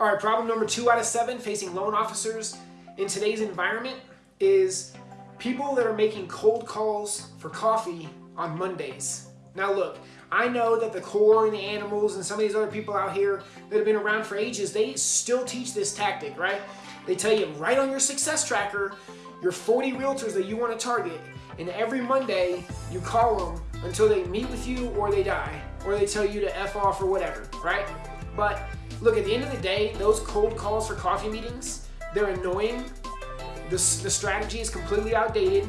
All right, problem number two out of seven facing loan officers in today's environment is people that are making cold calls for coffee on Mondays. Now look, I know that the core and the animals and some of these other people out here that have been around for ages, they still teach this tactic, right? They tell you right on your success tracker, your 40 realtors that you want to target, and every Monday you call them until they meet with you or they die, or they tell you to F off or whatever, right? But look, at the end of the day, those cold calls for coffee meetings, they're annoying. The, the strategy is completely outdated,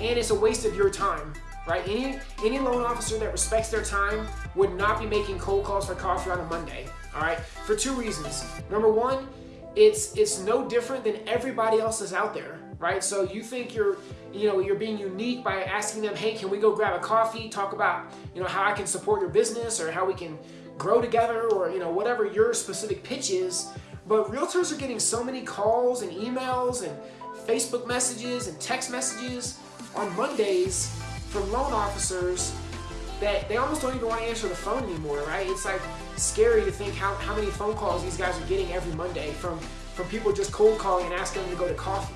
and it's a waste of your time, right? Any, any loan officer that respects their time would not be making cold calls for coffee on a Monday, all right? For two reasons. Number one, it's, it's no different than everybody else is out there, right? So you think you're, you know, you're being unique by asking them, hey, can we go grab a coffee, talk about, you know, how I can support your business or how we can grow together or, you know, whatever your specific pitch is. But realtors are getting so many calls and emails and Facebook messages and text messages on Mondays from loan officers that they almost don't even want to answer the phone anymore, right? It's like scary to think how, how many phone calls these guys are getting every Monday from, from people just cold calling and asking them to go to coffee.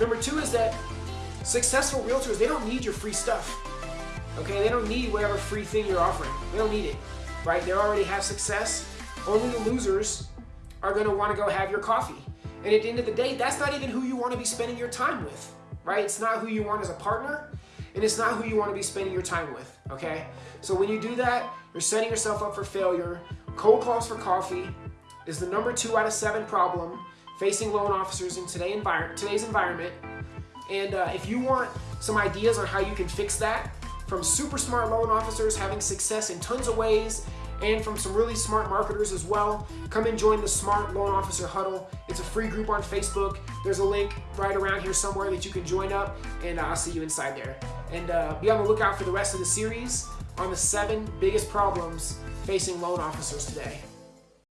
Number two is that successful realtors, they don't need your free stuff. Okay, they don't need whatever free thing you're offering. They don't need it, right? They already have success. Only the losers are gonna wanna go have your coffee. And at the end of the day, that's not even who you wanna be spending your time with, right? It's not who you want as a partner, and it's not who you wanna be spending your time with, okay? So when you do that, you're setting yourself up for failure. Cold calls for coffee is the number two out of seven problem facing loan officers in today envir today's environment. And uh, if you want some ideas on how you can fix that, from super smart loan officers having success in tons of ways, and from some really smart marketers as well, come and join the Smart Loan Officer Huddle. It's a free group on Facebook. There's a link right around here somewhere that you can join up, and uh, I'll see you inside there. And uh, be on the lookout for the rest of the series on the seven biggest problems facing loan officers today.